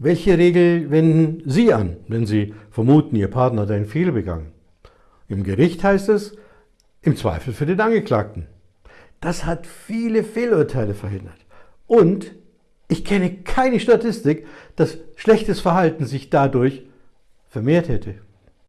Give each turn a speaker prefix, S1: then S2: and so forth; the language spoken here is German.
S1: Welche Regel wenden Sie an, wenn Sie vermuten, Ihr Partner hat einen Fehler begangen? Im Gericht heißt es, im Zweifel für den Angeklagten. Das hat viele Fehlurteile verhindert. Und ich kenne keine Statistik, dass schlechtes Verhalten sich dadurch vermehrt hätte.